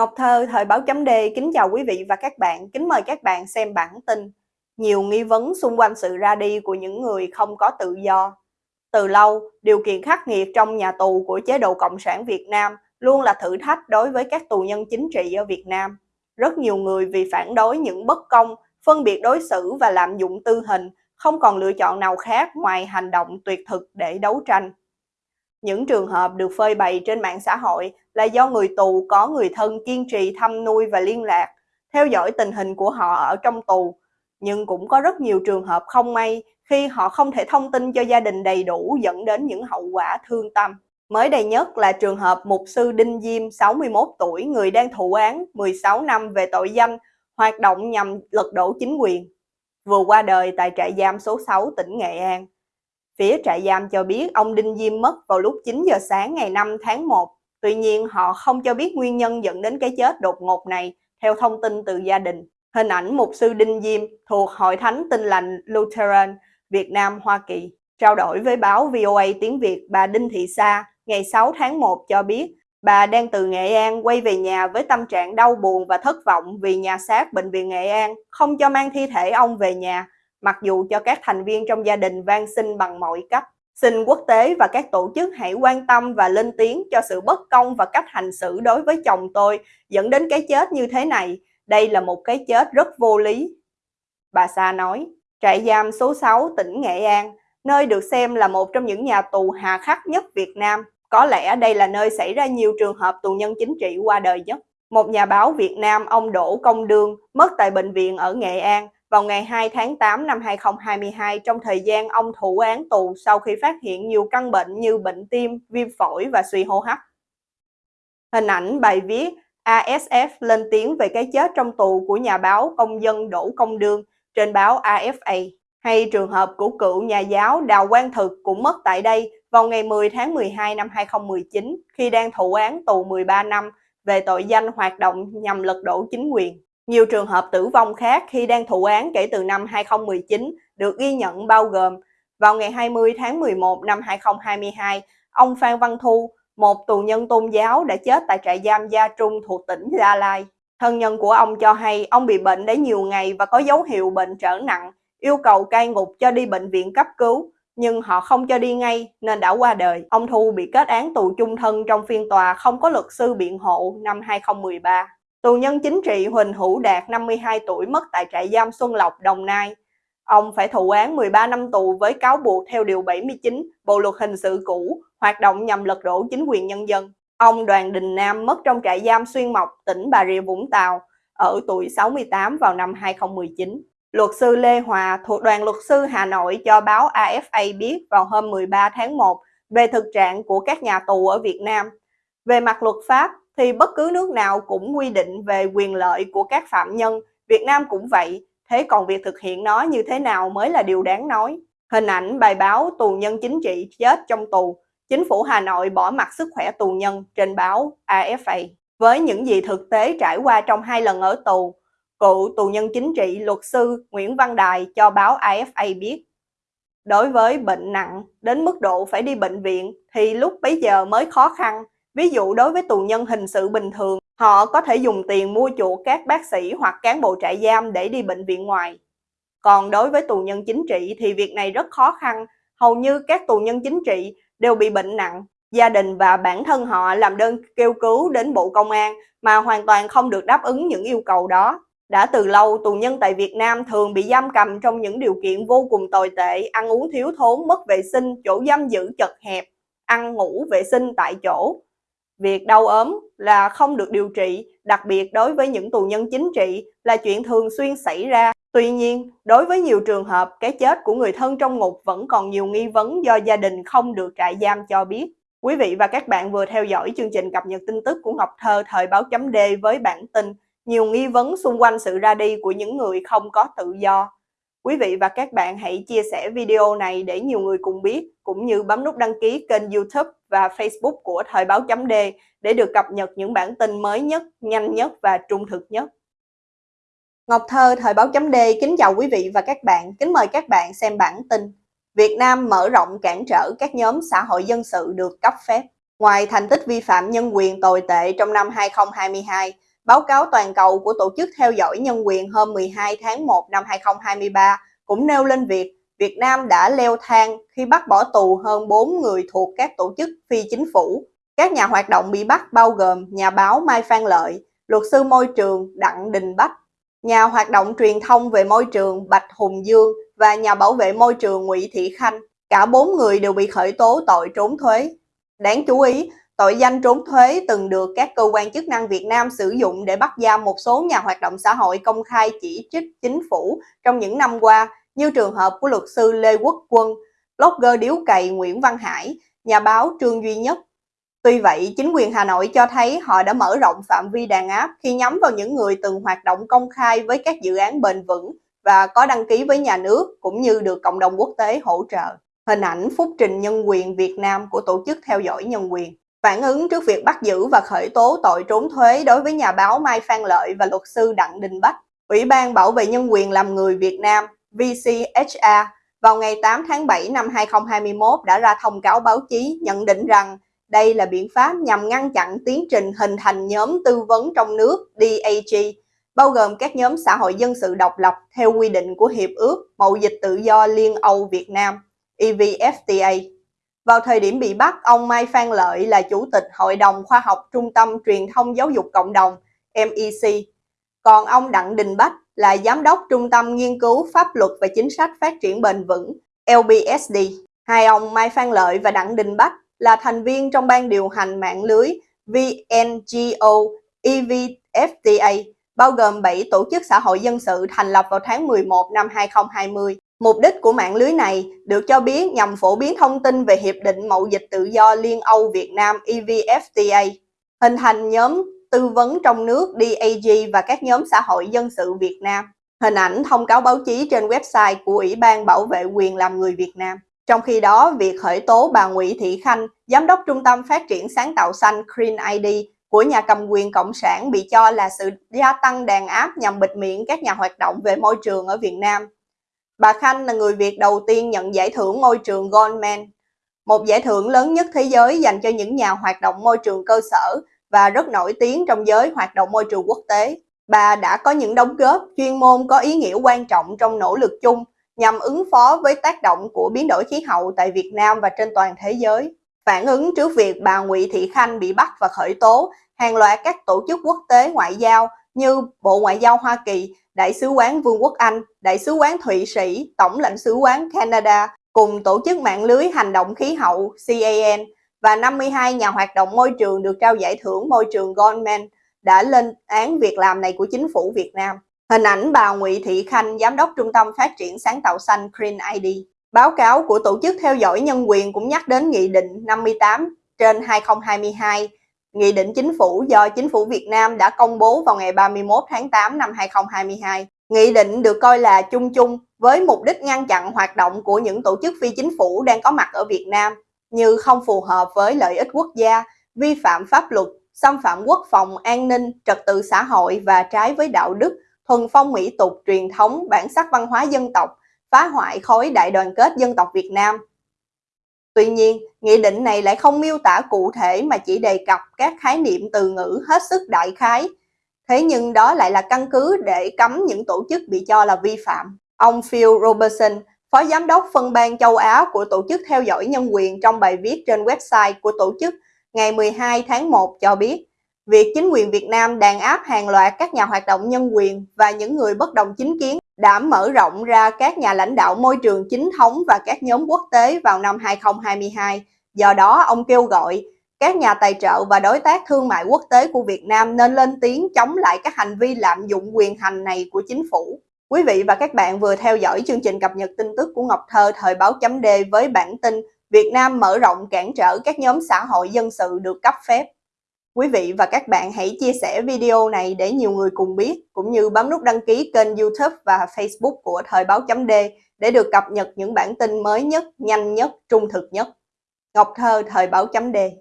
Ngọc Thơ, Thời báo chấm D, kính chào quý vị và các bạn, kính mời các bạn xem bản tin. Nhiều nghi vấn xung quanh sự ra đi của những người không có tự do. Từ lâu, điều kiện khắc nghiệt trong nhà tù của chế độ Cộng sản Việt Nam luôn là thử thách đối với các tù nhân chính trị ở Việt Nam. Rất nhiều người vì phản đối những bất công, phân biệt đối xử và lạm dụng tư hình, không còn lựa chọn nào khác ngoài hành động tuyệt thực để đấu tranh. Những trường hợp được phơi bày trên mạng xã hội là do người tù có người thân kiên trì thăm nuôi và liên lạc, theo dõi tình hình của họ ở trong tù. Nhưng cũng có rất nhiều trường hợp không may khi họ không thể thông tin cho gia đình đầy đủ dẫn đến những hậu quả thương tâm. Mới đây nhất là trường hợp mục sư Đinh Diêm, 61 tuổi, người đang thụ án 16 năm về tội danh hoạt động nhằm lật đổ chính quyền, vừa qua đời tại trại giam số 6 tỉnh Nghệ An. Phía trại giam cho biết ông Đinh Diêm mất vào lúc 9 giờ sáng ngày 5 tháng 1. Tuy nhiên, họ không cho biết nguyên nhân dẫn đến cái chết đột ngột này, theo thông tin từ gia đình. Hình ảnh mục sư Đinh Diêm thuộc Hội Thánh Tin Lành Lutheran Việt Nam Hoa Kỳ. Trao đổi với báo VOA tiếng Việt, bà Đinh Thị Sa ngày 6 tháng 1 cho biết bà đang từ Nghệ An quay về nhà với tâm trạng đau buồn và thất vọng vì nhà xác Bệnh viện Nghệ An không cho mang thi thể ông về nhà mặc dù cho các thành viên trong gia đình van xin bằng mọi cách. Xin quốc tế và các tổ chức hãy quan tâm và lên tiếng cho sự bất công và cách hành xử đối với chồng tôi dẫn đến cái chết như thế này. Đây là một cái chết rất vô lý. Bà Sa nói, trại giam số 6 tỉnh Nghệ An, nơi được xem là một trong những nhà tù hà khắc nhất Việt Nam. Có lẽ đây là nơi xảy ra nhiều trường hợp tù nhân chính trị qua đời nhất. Một nhà báo Việt Nam, ông Đỗ Công Đương, mất tại bệnh viện ở Nghệ An vào ngày 2 tháng 8 năm 2022 trong thời gian ông thụ án tù sau khi phát hiện nhiều căn bệnh như bệnh tim, viêm phổi và suy hô hấp. Hình ảnh bài viết ASF lên tiếng về cái chết trong tù của nhà báo công dân Đỗ Công Đương trên báo AFA hay trường hợp của cựu nhà giáo Đào Quang Thực cũng mất tại đây vào ngày 10 tháng 12 năm 2019 khi đang thụ án tù 13 năm về tội danh hoạt động nhằm lật đổ chính quyền. Nhiều trường hợp tử vong khác khi đang thụ án kể từ năm 2019 được ghi nhận bao gồm vào ngày 20 tháng 11 năm 2022, ông Phan Văn Thu, một tù nhân tôn giáo đã chết tại trại giam Gia Trung thuộc tỉnh Gia Lai. Thân nhân của ông cho hay ông bị bệnh đã nhiều ngày và có dấu hiệu bệnh trở nặng, yêu cầu cai ngục cho đi bệnh viện cấp cứu, nhưng họ không cho đi ngay nên đã qua đời. Ông Thu bị kết án tù chung thân trong phiên tòa không có luật sư biện hộ năm 2013. Tù nhân chính trị Huỳnh Hữu Đạt 52 tuổi mất tại trại giam Xuân Lộc, Đồng Nai. Ông phải thụ án 13 năm tù với cáo buộc theo Điều 79 Bộ Luật Hình sự cũ, hoạt động nhằm lật đổ chính quyền nhân dân. Ông Đoàn Đình Nam mất trong trại giam Xuyên Mộc, tỉnh Bà Rịa Vũng Tàu, ở tuổi 68 vào năm 2019. Luật sư Lê Hòa thuộc đoàn luật sư Hà Nội cho báo AFA biết vào hôm 13 tháng 1 về thực trạng của các nhà tù ở Việt Nam. Về mặt luật pháp, thì bất cứ nước nào cũng quy định về quyền lợi của các phạm nhân, Việt Nam cũng vậy, thế còn việc thực hiện nó như thế nào mới là điều đáng nói. Hình ảnh bài báo tù nhân chính trị chết trong tù, chính phủ Hà Nội bỏ mặt sức khỏe tù nhân trên báo AFA. Với những gì thực tế trải qua trong hai lần ở tù, cựu tù nhân chính trị luật sư Nguyễn Văn Đài cho báo AFA biết. Đối với bệnh nặng đến mức độ phải đi bệnh viện thì lúc bấy giờ mới khó khăn Ví dụ đối với tù nhân hình sự bình thường, họ có thể dùng tiền mua chuộc các bác sĩ hoặc cán bộ trại giam để đi bệnh viện ngoài. Còn đối với tù nhân chính trị thì việc này rất khó khăn, hầu như các tù nhân chính trị đều bị bệnh nặng. Gia đình và bản thân họ làm đơn kêu cứu đến Bộ Công an mà hoàn toàn không được đáp ứng những yêu cầu đó. Đã từ lâu, tù nhân tại Việt Nam thường bị giam cầm trong những điều kiện vô cùng tồi tệ, ăn uống thiếu thốn, mất vệ sinh, chỗ giam giữ chật hẹp, ăn ngủ vệ sinh tại chỗ. Việc đau ốm là không được điều trị, đặc biệt đối với những tù nhân chính trị là chuyện thường xuyên xảy ra. Tuy nhiên, đối với nhiều trường hợp, cái chết của người thân trong ngục vẫn còn nhiều nghi vấn do gia đình không được trại giam cho biết. Quý vị và các bạn vừa theo dõi chương trình cập nhật tin tức của Ngọc Thơ thời báo chấm D với bản tin nhiều nghi vấn xung quanh sự ra đi của những người không có tự do. Quý vị và các bạn hãy chia sẻ video này để nhiều người cùng biết, cũng như bấm nút đăng ký kênh youtube và facebook của Thời báo chấm D để được cập nhật những bản tin mới nhất, nhanh nhất và trung thực nhất. Ngọc Thơ, Thời báo chấm D kính chào quý vị và các bạn, kính mời các bạn xem bản tin. Việt Nam mở rộng cản trở các nhóm xã hội dân sự được cấp phép. Ngoài thành tích vi phạm nhân quyền tồi tệ trong năm 2022, báo cáo toàn cầu của Tổ chức Theo dõi Nhân quyền hôm 12 tháng 1 năm 2023 cũng nêu lên việc Việt Nam đã leo thang khi bắt bỏ tù hơn 4 người thuộc các tổ chức phi chính phủ. Các nhà hoạt động bị bắt bao gồm nhà báo Mai Phan Lợi, luật sư môi trường Đặng Đình Bách, nhà hoạt động truyền thông về môi trường Bạch Hùng Dương và nhà bảo vệ môi trường Nguyễn Thị Khanh. Cả bốn người đều bị khởi tố tội trốn thuế. Đáng chú ý, tội danh trốn thuế từng được các cơ quan chức năng Việt Nam sử dụng để bắt giam một số nhà hoạt động xã hội công khai chỉ trích chính phủ trong những năm qua, như trường hợp của luật sư Lê Quốc Quân, blogger điếu cày Nguyễn Văn Hải, nhà báo Trương Duy Nhất. Tuy vậy, chính quyền Hà Nội cho thấy họ đã mở rộng phạm vi đàn áp khi nhắm vào những người từng hoạt động công khai với các dự án bền vững và có đăng ký với nhà nước cũng như được cộng đồng quốc tế hỗ trợ. Hình ảnh phúc trình nhân quyền Việt Nam của Tổ chức Theo dõi Nhân quyền Phản ứng trước việc bắt giữ và khởi tố tội trốn thuế đối với nhà báo Mai Phan Lợi và luật sư Đặng Đình Bách, Ủy ban Bảo vệ Nhân quyền làm người Việt Nam VCHA vào ngày 8 tháng 7 năm 2021 đã ra thông cáo báo chí nhận định rằng đây là biện pháp nhằm ngăn chặn tiến trình hình thành nhóm tư vấn trong nước DAG, bao gồm các nhóm xã hội dân sự độc lập theo quy định của Hiệp ước Mậu dịch tự do Liên Âu Việt Nam EVFTA. Vào thời điểm bị bắt, ông Mai Phan Lợi là Chủ tịch Hội đồng Khoa học Trung tâm Truyền thông Giáo dục Cộng đồng MEC. Còn ông Đặng Đình Bách là Giám đốc Trung tâm Nghiên cứu Pháp luật và Chính sách Phát triển Bền vững LBSD. Hai ông Mai Phan Lợi và Đặng Đình Bách là thành viên trong ban điều hành mạng lưới VNGO EVFTA, bao gồm 7 tổ chức xã hội dân sự thành lập vào tháng 11 năm 2020. Mục đích của mạng lưới này được cho biết nhằm phổ biến thông tin về Hiệp định Mậu dịch tự do Liên Âu Việt Nam EVFTA, hình thành nhóm tư vấn trong nước DAG và các nhóm xã hội dân sự Việt Nam. Hình ảnh thông cáo báo chí trên website của Ủy ban Bảo vệ quyền làm người Việt Nam. Trong khi đó, việc khởi tố bà Nguyễn Thị Khanh, Giám đốc Trung tâm Phát triển Sáng tạo xanh Green ID của nhà cầm quyền Cộng sản bị cho là sự gia tăng đàn áp nhằm bịt miệng các nhà hoạt động về môi trường ở Việt Nam. Bà Khanh là người Việt đầu tiên nhận giải thưởng môi trường Goldman, một giải thưởng lớn nhất thế giới dành cho những nhà hoạt động môi trường cơ sở và rất nổi tiếng trong giới hoạt động môi trường quốc tế. Bà đã có những đóng góp chuyên môn có ý nghĩa quan trọng trong nỗ lực chung nhằm ứng phó với tác động của biến đổi khí hậu tại Việt Nam và trên toàn thế giới. Phản ứng trước việc bà Nguyễn Thị Khanh bị bắt và khởi tố, hàng loạt các tổ chức quốc tế ngoại giao như Bộ Ngoại giao Hoa Kỳ, Đại sứ quán Vương quốc Anh, Đại sứ quán Thụy Sĩ, Tổng lãnh sứ quán Canada cùng tổ chức mạng lưới hành động khí hậu CAN và 52 nhà hoạt động môi trường được trao giải thưởng môi trường Goldman đã lên án việc làm này của chính phủ Việt Nam. Hình ảnh bà Nguyễn Thị Khanh, Giám đốc Trung tâm Phát triển Sáng tạo xanh Green ID. Báo cáo của Tổ chức Theo dõi Nhân quyền cũng nhắc đến Nghị định 58 trên 2022, Nghị định Chính phủ do Chính phủ Việt Nam đã công bố vào ngày 31 tháng 8 năm 2022. Nghị định được coi là chung chung với mục đích ngăn chặn hoạt động của những tổ chức phi chính phủ đang có mặt ở Việt Nam như không phù hợp với lợi ích quốc gia, vi phạm pháp luật, xâm phạm quốc phòng, an ninh, trật tự xã hội và trái với đạo đức, thuần phong mỹ tục, truyền thống, bản sắc văn hóa dân tộc, phá hoại khối đại đoàn kết dân tộc Việt Nam. Tuy nhiên, nghị định này lại không miêu tả cụ thể mà chỉ đề cập các khái niệm từ ngữ hết sức đại khái. Thế nhưng đó lại là căn cứ để cấm những tổ chức bị cho là vi phạm. Ông Phil Robertson, Phó Giám đốc phân ban châu Á của Tổ chức Theo dõi Nhân quyền trong bài viết trên website của tổ chức ngày 12 tháng 1 cho biết, việc chính quyền Việt Nam đàn áp hàng loạt các nhà hoạt động nhân quyền và những người bất đồng chính kiến đã mở rộng ra các nhà lãnh đạo môi trường chính thống và các nhóm quốc tế vào năm 2022. Do đó, ông kêu gọi các nhà tài trợ và đối tác thương mại quốc tế của Việt Nam nên lên tiếng chống lại các hành vi lạm dụng quyền hành này của chính phủ. Quý vị và các bạn vừa theo dõi chương trình cập nhật tin tức của Ngọc Thơ thời báo chấm D với bản tin Việt Nam mở rộng cản trở các nhóm xã hội dân sự được cấp phép. Quý vị và các bạn hãy chia sẻ video này để nhiều người cùng biết, cũng như bấm nút đăng ký kênh youtube và facebook của Thời báo chấm D để được cập nhật những bản tin mới nhất, nhanh nhất, trung thực nhất. Ngọc Thơ, Thời báo chấm D